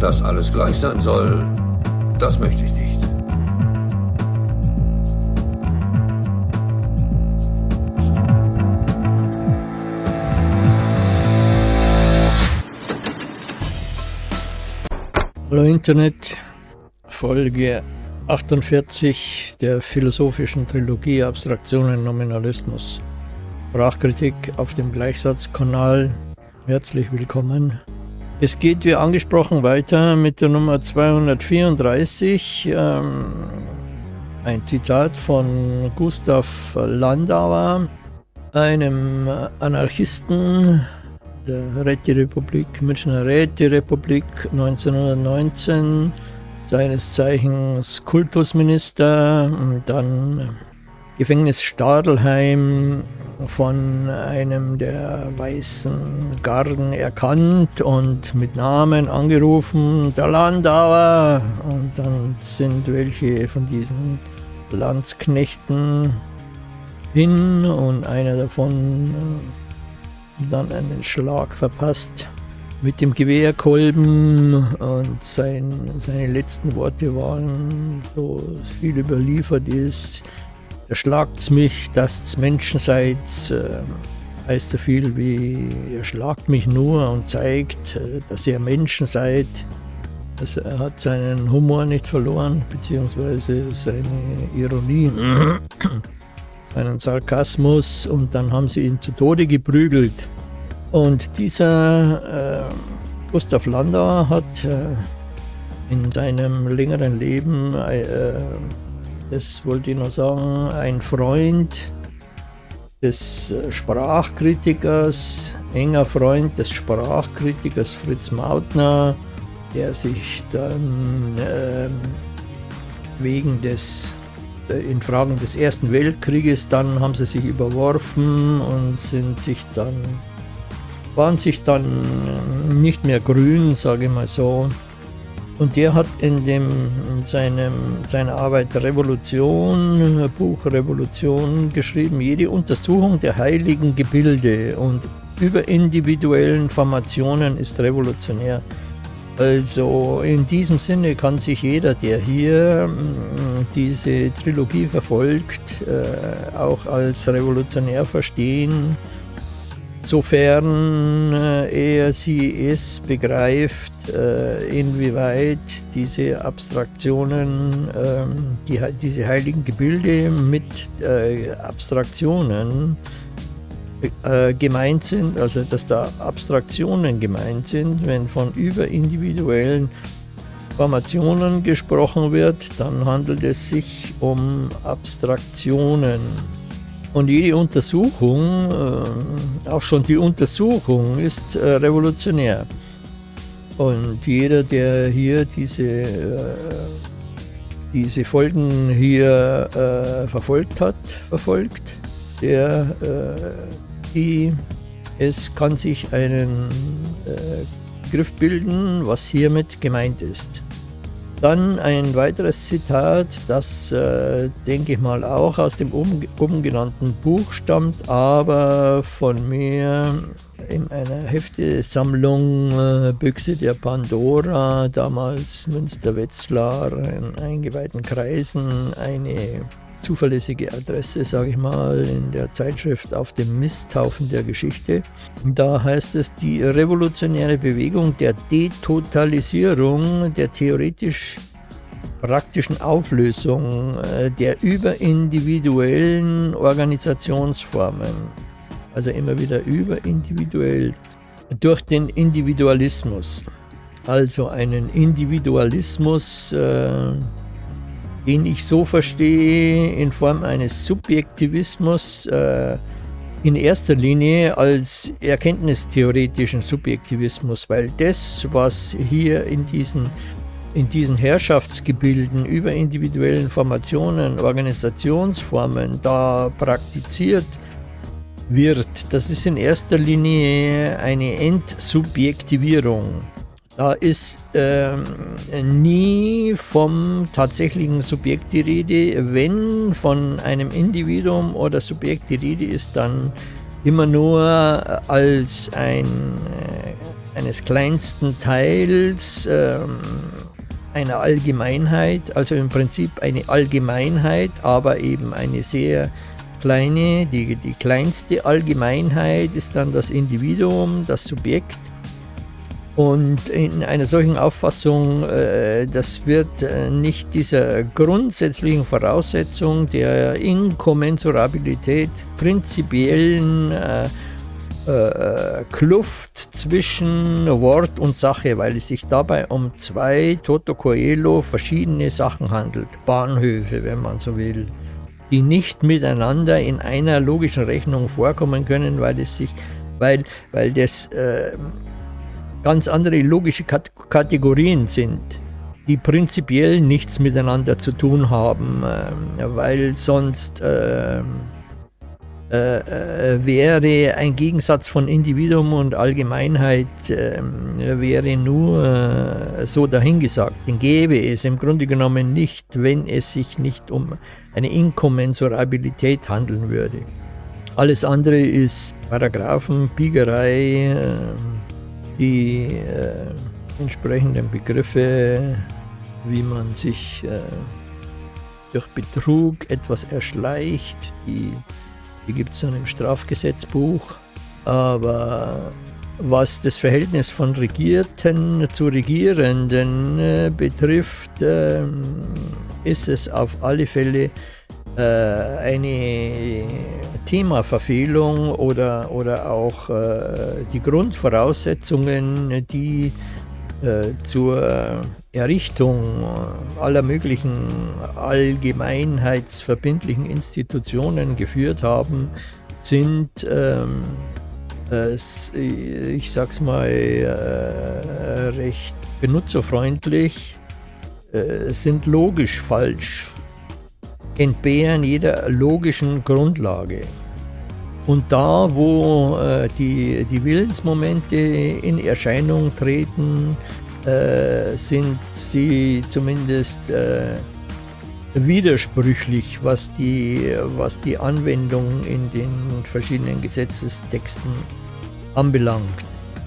Dass alles gleich sein soll, das möchte ich nicht. Hallo Internet, Folge 48 der philosophischen Trilogie Abstraktionen Nominalismus. Sprachkritik auf dem Gleichsatzkanal. Herzlich willkommen. Es geht wie angesprochen weiter mit der Nummer 234. Ähm, ein Zitat von Gustav Landauer, einem Anarchisten der Räterepublik, Münchner Räterepublik 1919, seines Zeichens Kultusminister, dann Gefängnis Stadelheim von einem der weißen Garden erkannt und mit Namen angerufen, der Landauer. Und dann sind welche von diesen Landsknechten hin und einer davon dann einen Schlag verpasst mit dem Gewehrkolben und sein, seine letzten Worte waren so viel überliefert ist, erschlagt's mich, dass Menschen seid, äh, heißt so viel wie, ihr schlagt mich nur und zeigt, äh, dass ihr Menschen seid. Also er hat seinen Humor nicht verloren, beziehungsweise seine Ironie, seinen Sarkasmus und dann haben sie ihn zu Tode geprügelt. Und dieser äh, Gustav Landauer hat äh, in seinem längeren Leben äh, das wollte ich noch sagen, ein Freund des äh, Sprachkritikers, enger Freund des Sprachkritikers Fritz Mautner, der sich dann äh, wegen des äh, in Fragen des Ersten Weltkrieges, dann haben sie sich überworfen und sind sich dann, waren sich dann nicht mehr grün, sage ich mal so, und der hat in, dem, in seinem, seiner Arbeit Revolution, Buch Revolution geschrieben, jede Untersuchung der heiligen Gebilde und überindividuellen Formationen ist revolutionär. Also in diesem Sinne kann sich jeder, der hier diese Trilogie verfolgt, äh, auch als revolutionär verstehen sofern äh, er sie es begreift, äh, inwieweit diese Abstraktionen, ähm, die, diese heiligen Gebilde mit äh, Abstraktionen gemeint sind, also dass da Abstraktionen gemeint sind, wenn von überindividuellen Formationen gesprochen wird, dann handelt es sich um Abstraktionen. Und jede Untersuchung, äh, auch schon die Untersuchung, ist äh, revolutionär. Und jeder, der hier diese, äh, diese Folgen hier verfolgt hat, verfolgt, der, die, es kann sich einen Begriff bilden, was hiermit gemeint ist. Dann ein weiteres Zitat, das äh, denke ich mal auch aus dem oben, genannten Buch stammt, aber von mir in einer Heftesammlung äh, Büchse der Pandora, damals Münster-Wetzlar, in eingeweihten Kreisen, eine zuverlässige Adresse, sage ich mal, in der Zeitschrift auf dem Misthaufen der Geschichte. Da heißt es, die revolutionäre Bewegung der Detotalisierung der theoretisch praktischen Auflösung äh, der überindividuellen Organisationsformen, also immer wieder überindividuell, durch den Individualismus. Also einen Individualismus, äh, den ich so verstehe in Form eines Subjektivismus äh, in erster Linie als erkenntnistheoretischen Subjektivismus, weil das, was hier in diesen, in diesen Herrschaftsgebilden über individuellen Formationen, Organisationsformen da praktiziert wird, das ist in erster Linie eine Entsubjektivierung. Da ist ähm, nie vom tatsächlichen Subjekt die Rede. Wenn von einem Individuum oder Subjekt die Rede ist, dann immer nur als ein, äh, eines kleinsten Teils ähm, einer Allgemeinheit, also im Prinzip eine Allgemeinheit, aber eben eine sehr kleine, die, die kleinste Allgemeinheit ist dann das Individuum, das Subjekt. Und in einer solchen Auffassung, äh, das wird äh, nicht dieser grundsätzlichen Voraussetzung der Inkommensurabilität prinzipiellen äh, Kluft zwischen Wort und Sache, weil es sich dabei um zwei Toto Coelho verschiedene Sachen handelt. Bahnhöfe, wenn man so will, die nicht miteinander in einer logischen Rechnung vorkommen können, weil es sich, weil, weil das äh, ganz andere logische Kat Kategorien sind die prinzipiell nichts miteinander zu tun haben, äh, weil sonst äh, äh, äh, wäre ein Gegensatz von Individuum und Allgemeinheit, äh, wäre nur äh, so dahingesagt. Den gäbe es im Grunde genommen nicht, wenn es sich nicht um eine Inkommensurabilität handeln würde. Alles andere ist Paragraphen, Biegerei, äh, die äh, entsprechenden Begriffe, wie man sich durch Betrug etwas erschleicht, die die gibt es dann im Strafgesetzbuch. Aber was das Verhältnis von Regierten zu Regierenden äh, betrifft, äh, ist es auf alle Fälle äh, eine Themaverfehlung oder, oder auch äh, die Grundvoraussetzungen, die äh, zur Errichtung aller möglichen allgemeinheitsverbindlichen Institutionen geführt haben, sind, ähm, äh, ich sag's mal, äh, recht benutzerfreundlich, äh, sind logisch falsch, entbehren jeder logischen Grundlage. Und da, wo äh, die, die Willensmomente in Erscheinung treten, äh, sind sie zumindest äh, widersprüchlich, was die, was die Anwendung in den verschiedenen Gesetzestexten anbelangt.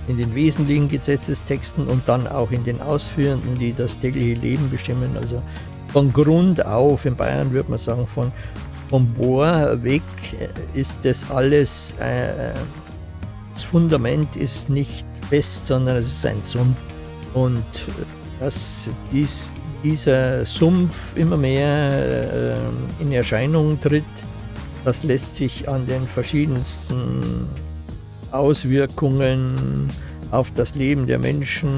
In den wesentlichen Gesetzestexten und dann auch in den ausführenden, die das tägliche Leben bestimmen. Also von Grund auf, in Bayern würde man sagen, von, vom Bohr weg ist das alles, äh, das Fundament ist nicht fest, sondern es ist ein Sumpf. Und dass dies, dieser Sumpf immer mehr äh, in Erscheinung tritt, das lässt sich an den verschiedensten Auswirkungen auf das Leben der Menschen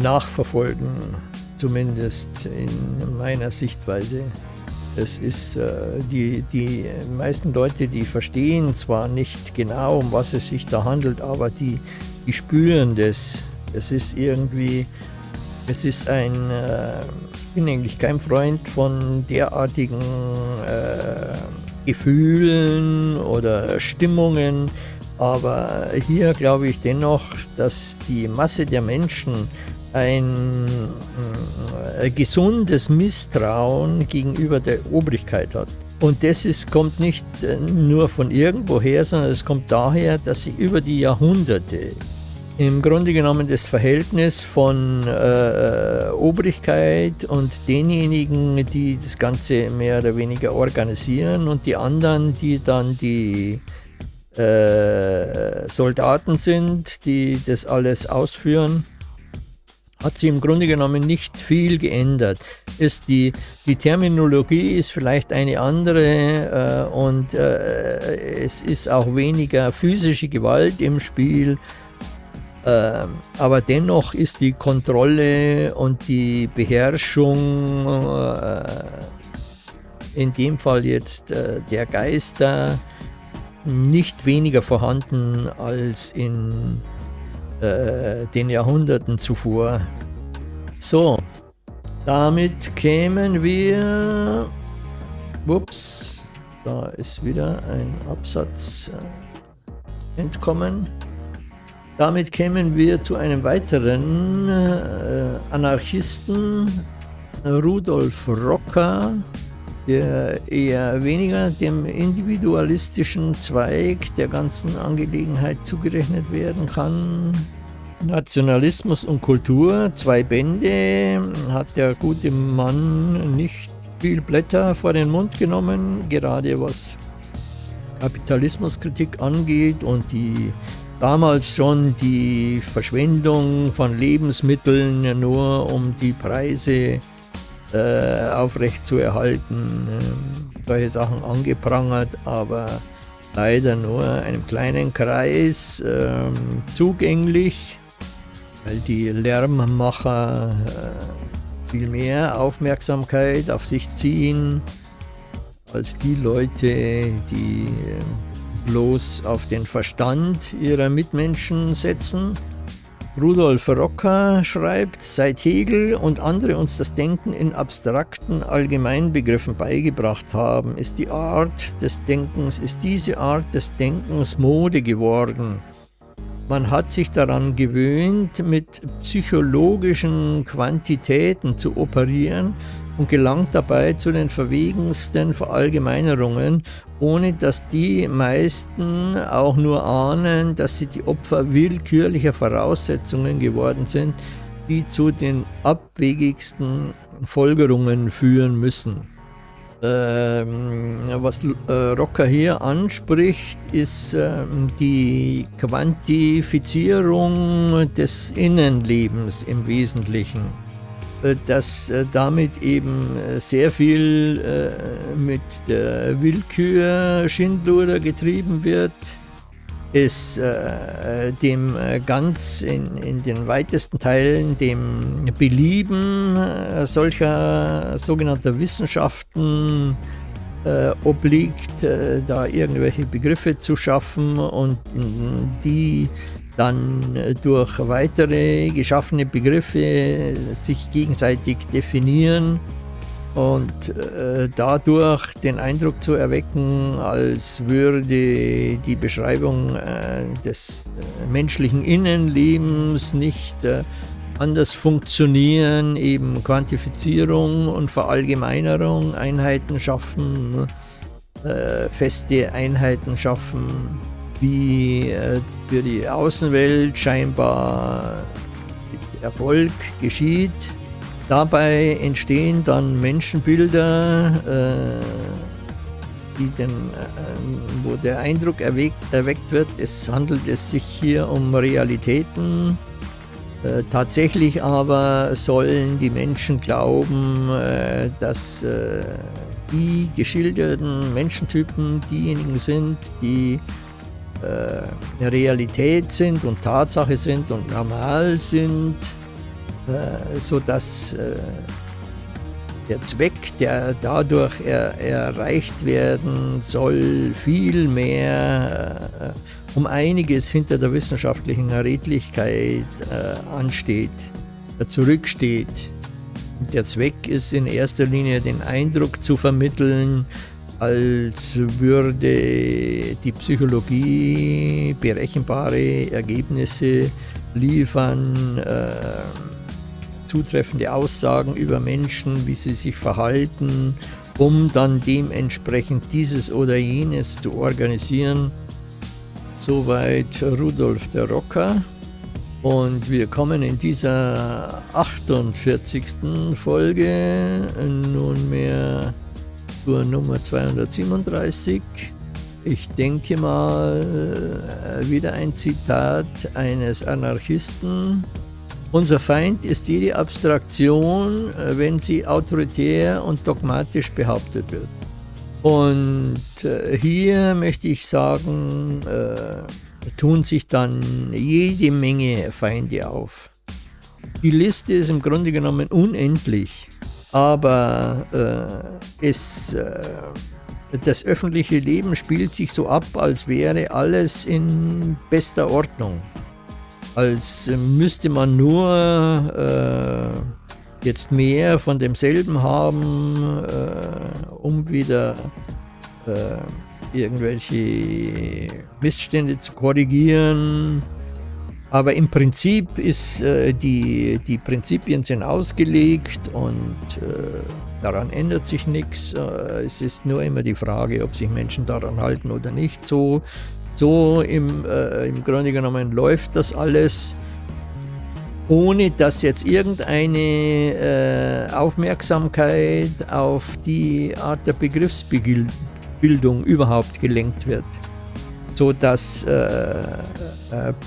nachverfolgen, zumindest in meiner Sichtweise. Es ist, äh, die, die meisten Leute, die verstehen zwar nicht genau, um was es sich da handelt, aber die, die spüren das. Es ist irgendwie, es ist ein, äh, ich bin eigentlich kein Freund von derartigen äh, Gefühlen oder Stimmungen, aber hier glaube ich dennoch, dass die Masse der Menschen ein äh, gesundes Misstrauen gegenüber der Obrigkeit hat. Und das ist, kommt nicht äh, nur von irgendwoher, sondern es kommt daher, dass sie über die Jahrhunderte im Grunde genommen das Verhältnis von äh, Obrigkeit und denjenigen, die das Ganze mehr oder weniger organisieren und die anderen, die dann die äh, Soldaten sind, die das alles ausführen hat sich im Grunde genommen nicht viel geändert. Ist die, die Terminologie ist vielleicht eine andere äh, und äh, es ist auch weniger physische Gewalt im Spiel, äh, aber dennoch ist die Kontrolle und die Beherrschung, äh, in dem Fall jetzt äh, der Geister, nicht weniger vorhanden als in äh, den Jahrhunderten zuvor. So, damit kämen wir, ups, da ist wieder ein Absatz äh, entkommen. Damit kämen wir zu einem weiteren äh, Anarchisten, Rudolf Rocker, der eher weniger dem individualistischen Zweig der ganzen Angelegenheit zugerechnet werden kann. Nationalismus und Kultur, zwei Bände, hat der gute Mann nicht viel Blätter vor den Mund genommen, gerade was Kapitalismuskritik angeht und die damals schon die Verschwendung von Lebensmitteln nur um die Preise äh, aufrecht zu erhalten, äh, solche Sachen angeprangert, aber leider nur einem kleinen Kreis äh, zugänglich, weil die Lärmmacher äh, viel mehr Aufmerksamkeit auf sich ziehen als die Leute, die äh, bloß auf den Verstand ihrer Mitmenschen setzen. Rudolf Rocker schreibt, seit Hegel und andere uns das Denken in abstrakten Allgemeinbegriffen beigebracht haben, ist die Art des Denkens, ist diese Art des Denkens Mode geworden. Man hat sich daran gewöhnt, mit psychologischen Quantitäten zu operieren und gelangt dabei zu den verwegensten Verallgemeinerungen, ohne dass die meisten auch nur ahnen, dass sie die Opfer willkürlicher Voraussetzungen geworden sind, die zu den abwegigsten Folgerungen führen müssen. Ähm, was äh, Rocker hier anspricht, ist ähm, die Quantifizierung des Innenlebens im Wesentlichen. Äh, dass äh, damit eben sehr viel mit der Willkür Schindluder getrieben wird, es dem ganz in, in den weitesten Teilen dem Belieben solcher sogenannter Wissenschaften obliegt, da irgendwelche Begriffe zu schaffen und die dann äh, durch weitere geschaffene Begriffe sich gegenseitig definieren und äh, dadurch den Eindruck zu erwecken, als würde die Beschreibung äh, des äh, menschlichen Innenlebens nicht äh, anders funktionieren, eben Quantifizierung und Verallgemeinerung, Einheiten schaffen, äh, feste Einheiten schaffen, wie äh, für die Außenwelt scheinbar Erfolg geschieht. Dabei entstehen dann Menschenbilder, äh, den, äh, wo der Eindruck erweckt, erweckt wird, es handelt es sich hier um Realitäten. Äh, tatsächlich aber sollen die Menschen glauben, äh, dass äh, die geschilderten Menschentypen diejenigen sind, die äh, Realität sind und Tatsache sind und normal sind, äh, sodass äh, der Zweck, der dadurch er, erreicht werden soll, viel mehr äh, um einiges hinter der wissenschaftlichen Redlichkeit äh, ansteht, zurücksteht. Und der Zweck ist in erster Linie den Eindruck zu vermitteln, als würde die Psychologie berechenbare Ergebnisse liefern, äh, zutreffende Aussagen über Menschen, wie sie sich verhalten, um dann dementsprechend dieses oder jenes zu organisieren. Soweit Rudolf der Rocker. Und wir kommen in dieser 48. Folge nunmehr zur Nummer 237. Ich denke mal, äh, wieder ein Zitat eines Anarchisten. Unser Feind ist jede Abstraktion, äh, wenn sie autoritär und dogmatisch behauptet wird. Und äh, hier möchte ich sagen, tun sich dann jede Menge Feinde auf. Die Liste ist im Grunde genommen unendlich aber äh, es, äh, das öffentliche Leben spielt sich so ab, als wäre alles in bester Ordnung. Als müsste man nur äh, jetzt mehr von demselben haben, äh, um wieder äh, irgendwelche Missstände zu korrigieren aber im Prinzip ist äh, die, die Prinzipien sind ausgelegt und äh, daran ändert sich nichts. Äh, es ist nur immer die Frage, ob sich Menschen daran halten oder nicht. So, so im, äh, im Grunde genommen läuft das alles. ohne dass jetzt irgendeine äh, Aufmerksamkeit auf die Art der Begriffsbildung überhaupt gelenkt wird so dass äh, äh,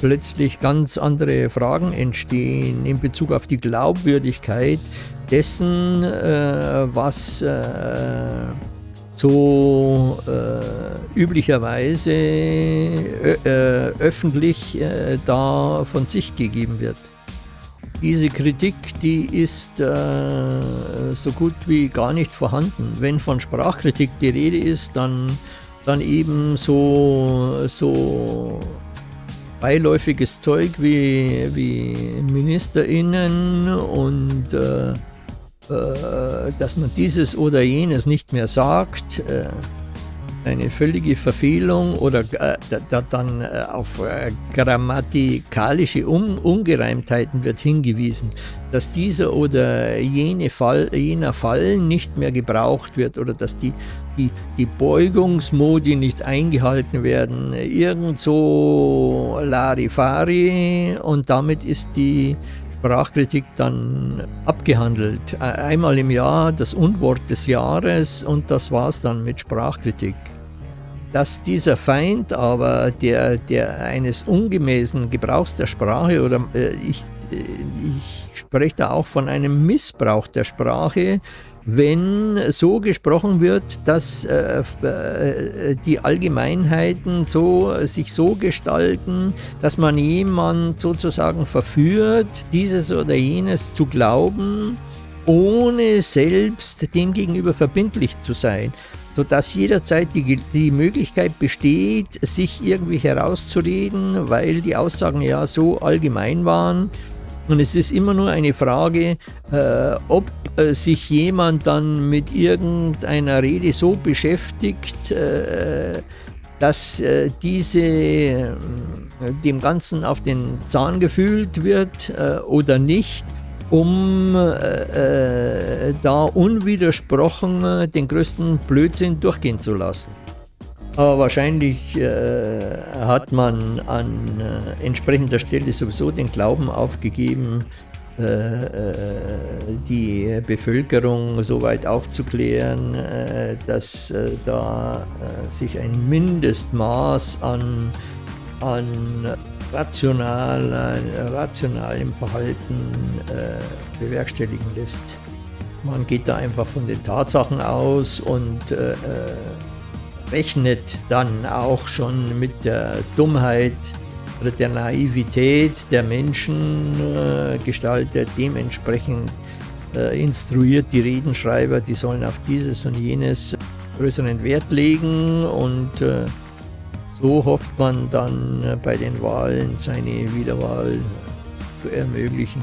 plötzlich ganz andere Fragen entstehen in Bezug auf die Glaubwürdigkeit dessen, äh, was äh, so äh, üblicherweise äh, öffentlich da von sich gegeben wird. Diese Kritik, die ist so gut wie gar nicht vorhanden. Wenn von Sprachkritik die Rede ist, dann dann eben so, so beiläufiges Zeug wie, wie MinisterInnen und äh, äh, dass man dieses oder jenes nicht mehr sagt. Äh, eine völlige Verfehlung oder äh, da, dann äh, auf äh, grammatikalische Un Ungereimtheiten wird hingewiesen, dass dieser oder jene Fall, jener Fall nicht mehr gebraucht wird oder dass die, die, die Beugungsmodi nicht eingehalten werden. Irgend so Larifari und damit ist die Sprachkritik dann abgehandelt. Einmal im Jahr das Unwort des Jahres und das war es dann mit Sprachkritik. Dass dieser Feind aber der, der eines ungemäßen Gebrauchs der Sprache oder äh, ich, äh, ich spreche da auch von einem Missbrauch der Sprache, wenn so gesprochen wird, dass äh, äh, die Allgemeinheiten so, sich so gestalten, dass man jemand sozusagen verführt, dieses oder jenes zu glauben, ohne selbst dem gegenüber verbindlich zu sein, sodass jederzeit die, die Möglichkeit besteht, sich irgendwie herauszureden, weil die Aussagen ja so allgemein waren und es ist immer nur eine Frage, äh, ob äh, sich jemand dann mit irgendeiner Rede so beschäftigt, äh, dass äh, diese äh, dem Ganzen auf den Zahn gefühlt wird äh, oder nicht, um da unwidersprochen den größten Blödsinn durchgehen zu lassen. Aber wahrscheinlich äh, hat man an äh, entsprechender Stelle sowieso den Glauben aufgegeben, äh, äh die Bevölkerung so weit aufzuklären, äh, dass da sich ein Mindestmaß an, an rational, rationalem Verhalten bewerkstelligen lässt. Man geht da einfach von den Tatsachen aus und rechnet dann auch schon mit der Dummheit oder der Naivität der Menschen äh, gestaltet. Dementsprechend äh, instruiert die Redenschreiber, die sollen auf dieses und jenes größeren Wert legen und äh, so hofft man dann äh, bei den Wahlen seine Wiederwahl zu ermöglichen.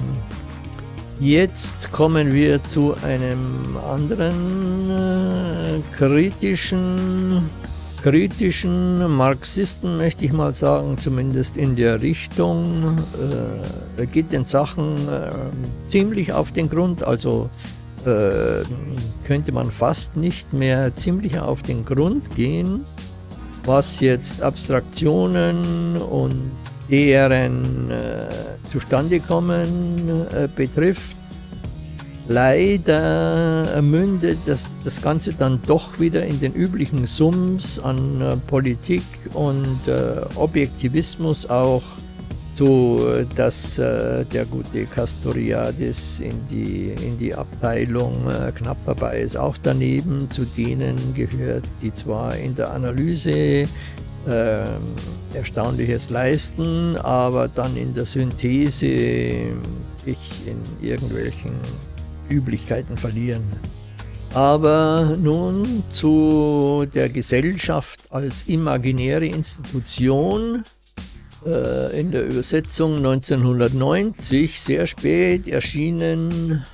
Jetzt kommen wir zu einem anderen äh, kritischen, kritischen Marxisten, möchte ich mal sagen, zumindest in der Richtung. Äh, er geht den Sachen äh, ziemlich auf den Grund, also äh, könnte man fast nicht mehr ziemlich auf den Grund gehen, was jetzt Abstraktionen und deren äh, Zustandekommen äh, betrifft. Leider mündet das, das Ganze dann doch wieder in den üblichen Sums an äh, Politik und äh, Objektivismus auch, so dass äh, der gute Castoriadis in die, in die Abteilung äh, knapp vorbei ist. Auch daneben zu denen gehört, die zwar in der Analyse äh, Erstaunliches leisten, aber dann in der Synthese sich in irgendwelchen Üblichkeiten verlieren. Aber nun zu der Gesellschaft als imaginäre Institution äh, in der Übersetzung 1990, sehr spät erschienen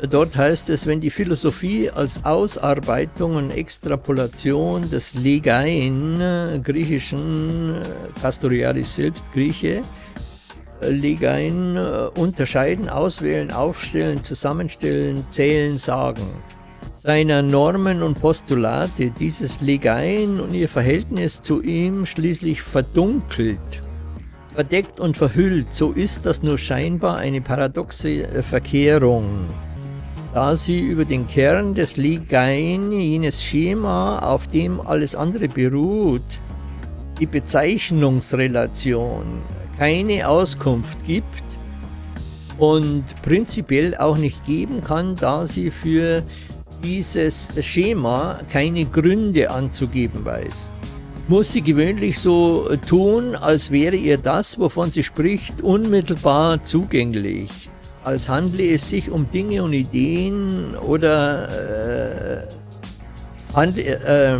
Dort heißt es, wenn die Philosophie als Ausarbeitung und Extrapolation des Legein, griechischen, Castoriadis selbst Grieche, Legein unterscheiden, auswählen, aufstellen, zusammenstellen, zählen, sagen, seiner Normen und Postulate dieses Legein und ihr Verhältnis zu ihm schließlich verdunkelt, verdeckt und verhüllt, so ist das nur scheinbar eine paradoxe Verkehrung, da sie über den Kern des Ligain, jenes Schema, auf dem alles andere beruht, die Bezeichnungsrelation, keine Auskunft gibt und prinzipiell auch nicht geben kann, da sie für dieses Schema keine Gründe anzugeben weiß. Muss sie gewöhnlich so tun, als wäre ihr das, wovon sie spricht, unmittelbar zugänglich, als handle es sich um Dinge und Ideen oder äh, handle, äh,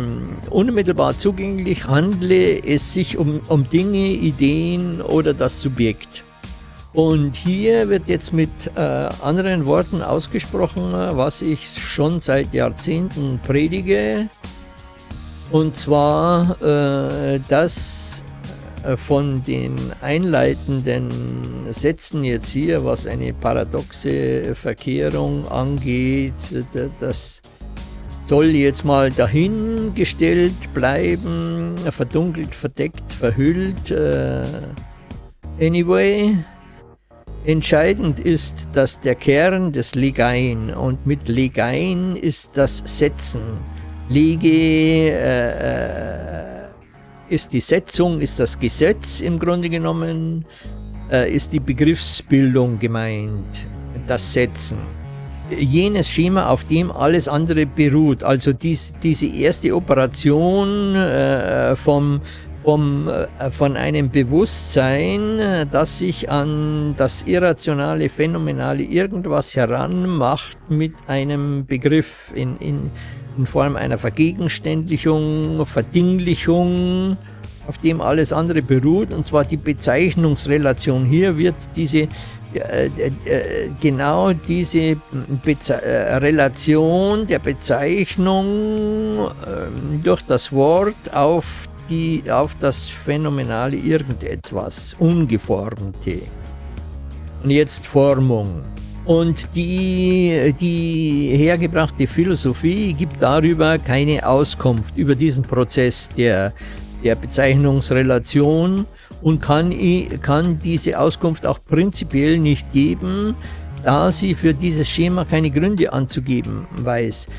unmittelbar zugänglich handle es sich um, um Dinge, Ideen oder das Subjekt. Und hier wird jetzt mit äh, anderen Worten ausgesprochen, was ich schon seit Jahrzehnten predige. Und zwar äh, das äh, von den einleitenden Sätzen jetzt hier, was eine paradoxe Verkehrung angeht, das soll jetzt mal dahingestellt bleiben, verdunkelt, verdeckt, verhüllt. Äh, anyway, Entscheidend ist, dass der Kern des Legein und mit Legein ist das Setzen. Lege äh, äh, ist die Setzung, ist das Gesetz im Grunde genommen, äh, ist die Begriffsbildung gemeint, das Setzen. Jenes Schema, auf dem alles andere beruht, also dies, diese erste Operation äh, vom vom, äh, von einem Bewusstsein, das sich an das irrationale, phänomenale irgendwas heranmacht mit einem Begriff in, in, in Form einer Vergegenständlichung, Verdinglichung, auf dem alles andere beruht, und zwar die Bezeichnungsrelation. Hier wird diese äh, äh, genau diese Beze äh, Relation der Bezeichnung ähm, durch das Wort auf die auf das phänomenale Irgendetwas, Ungeformte. Und jetzt Formung. Und die, die hergebrachte Philosophie gibt darüber keine Auskunft, über diesen Prozess der, der Bezeichnungsrelation und kann, kann diese Auskunft auch prinzipiell nicht geben, da sie für dieses Schema keine Gründe anzugeben weiß.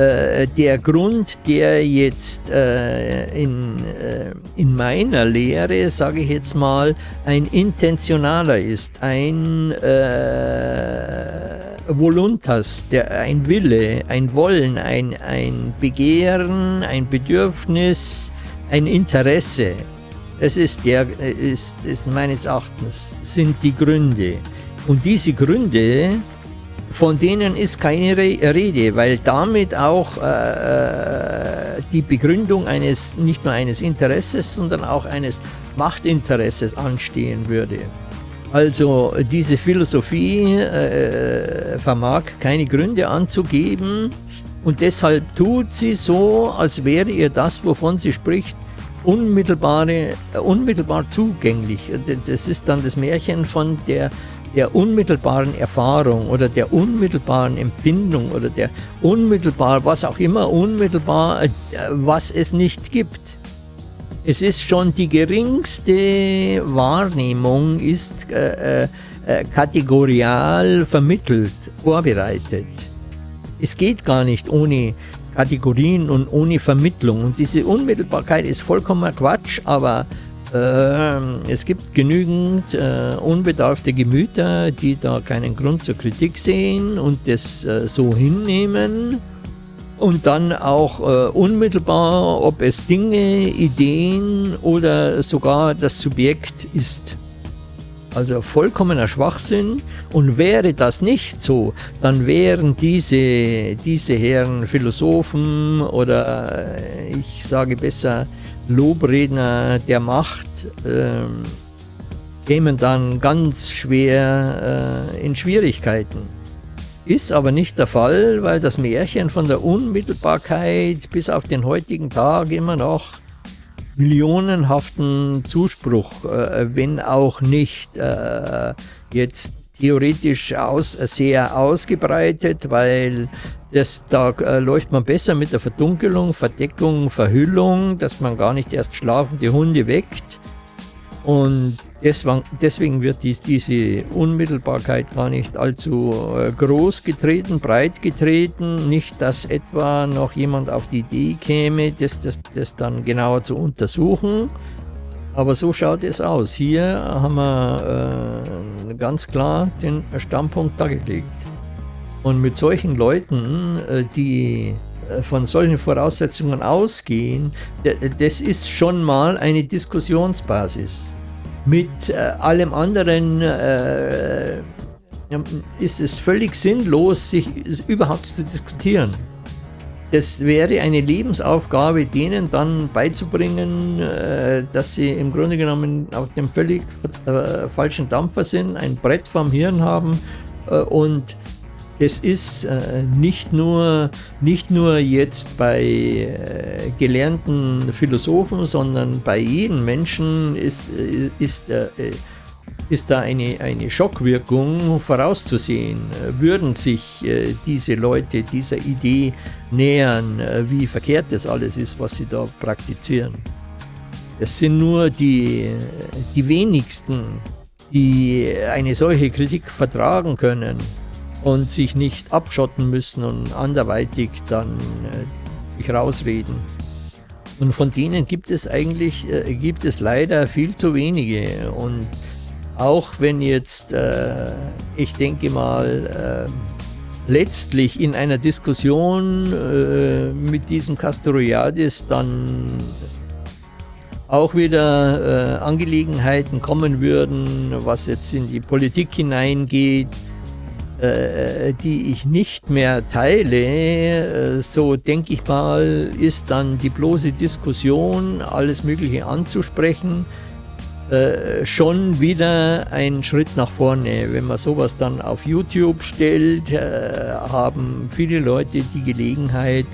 Äh, der Grund, der jetzt äh, in, äh, in meiner Lehre, sage ich jetzt mal, ein intentionaler ist, ein äh, Voluntas, der, ein Wille, ein Wollen, ein, ein Begehren, ein Bedürfnis, ein Interesse. Es ist, der, ist, ist meines Erachtens, sind die Gründe. Und diese Gründe von denen ist keine Rede, weil damit auch äh, äh, die Begründung eines, nicht nur eines Interesses, sondern auch eines Machtinteresses anstehen würde. Also diese Philosophie äh, vermag keine Gründe anzugeben und deshalb tut sie so, als wäre ihr das, wovon sie spricht, unmittelbare, unmittelbar zugänglich. Das ist dann das Märchen von der der unmittelbaren Erfahrung oder der unmittelbaren Empfindung oder der unmittelbar, was auch immer, unmittelbar, äh, was es nicht gibt. Es ist schon die geringste Wahrnehmung, ist äh, äh, äh, kategorial vermittelt, vorbereitet. Es geht gar nicht ohne Kategorien und ohne Vermittlung. Und diese Unmittelbarkeit ist vollkommener Quatsch, aber es gibt genügend äh, unbedarfte Gemüter, die da keinen Grund zur Kritik sehen und das äh, so hinnehmen und dann auch äh, unmittelbar, ob es Dinge, Ideen oder sogar das Subjekt ist. Also vollkommener Schwachsinn. Und wäre das nicht so, dann wären diese, diese Herren Philosophen oder äh, ich sage besser Lobredner der Macht äh, kämen dann ganz schwer äh, in Schwierigkeiten. Ist aber nicht der Fall, weil das Märchen von der Unmittelbarkeit bis auf den heutigen Tag immer noch millionenhaften Zuspruch, äh, wenn auch nicht äh, jetzt theoretisch aus, sehr ausgebreitet, weil das, da äh, läuft man besser mit der Verdunkelung, Verdeckung, Verhüllung, dass man gar nicht erst schlafende Hunde weckt. Und Deswegen wird dies, diese Unmittelbarkeit gar nicht allzu äh, groß getreten, breit getreten. Nicht, dass etwa noch jemand auf die Idee käme, das, das, das dann genauer zu untersuchen. Aber so schaut es aus. Hier haben wir äh, ganz klar den Standpunkt dargelegt. Und mit solchen Leuten, äh, die äh, von solchen Voraussetzungen ausgehen, das ist schon mal eine Diskussionsbasis. Mit äh, allem anderen ist es völlig sinnlos, sich überhaupt zu diskutieren. Das wäre eine Lebensaufgabe, denen dann beizubringen, dass sie im Grunde genommen auf dem völlig falschen Dampfer sind, ein Brett vom Hirn haben und es ist äh, nicht, nur, nicht nur jetzt bei äh, gelernten Philosophen, sondern bei jedem Menschen ist, äh, ist, äh, ist da eine, eine Schockwirkung vorauszusehen. Würden sich äh, diese Leute dieser Idee nähern, äh, wie verkehrt das alles ist, was sie da praktizieren. Es sind nur die, die wenigsten, die eine solche Kritik vertragen können und sich nicht abschotten müssen und anderweitig dann äh, sich rausreden. Und von denen gibt es eigentlich, äh, gibt es leider viel zu wenige. Und auch wenn jetzt, äh, ich denke mal, äh, letztlich in einer Diskussion äh, mit diesem Castoriadis dann auch wieder äh, Angelegenheiten kommen würden, was jetzt in die Politik hineingeht, äh, die ich nicht mehr teile, äh, so denke ich mal, ist dann die bloße Diskussion, alles Mögliche anzusprechen, äh, schon wieder ein Schritt nach vorne. Wenn man sowas dann auf YouTube stellt, haben viele Leute die Gelegenheit,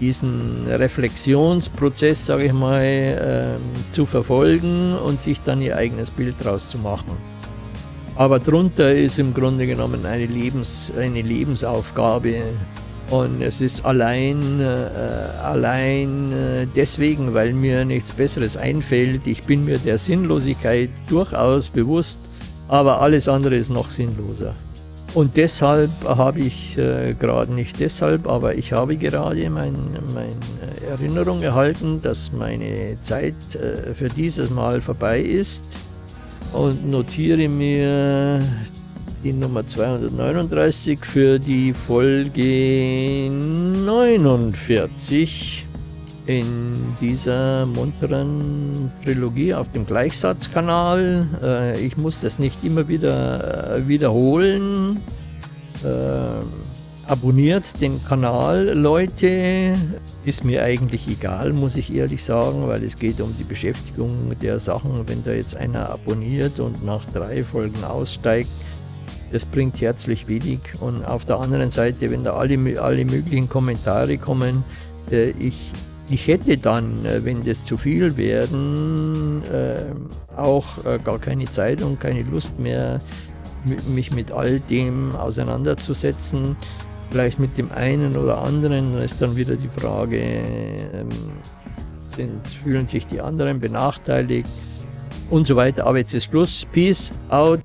diesen Reflexionsprozess, sage ich mal, ähm, zu verfolgen und sich dann ihr eigenes Bild draus zu machen. Aber drunter ist im Grunde genommen eine, Lebens, eine Lebensaufgabe. Und es ist allein, äh, allein äh, deswegen, weil mir nichts Besseres einfällt. Ich bin mir der Sinnlosigkeit durchaus bewusst, aber alles andere ist noch sinnloser. Und deshalb habe ich äh, gerade, nicht deshalb, aber ich habe gerade meine mein Erinnerung erhalten, dass meine Zeit äh, für dieses Mal vorbei ist und notiere mir die Nummer 239 für die Folge 49 in dieser munteren Trilogie auf dem Gleichsatzkanal. Äh, ich muss das nicht immer wieder äh, wiederholen. Äh, abonniert den Kanal, Leute. Ist mir eigentlich egal, muss ich ehrlich sagen, weil es geht um die Beschäftigung der Sachen. Wenn da jetzt einer abonniert und nach drei Folgen aussteigt, das bringt herzlich wenig. Und auf der anderen Seite, wenn da alle, alle möglichen Kommentare kommen, äh, ich, ich hätte dann, äh, wenn das zu viel werden, äh, auch äh, gar keine Zeit und keine Lust mehr, mich mit all dem auseinanderzusetzen. Vielleicht mit dem einen oder anderen ist dann wieder die Frage, ähm, sind, fühlen sich die anderen benachteiligt und so weiter. Aber jetzt ist Schluss. Peace out.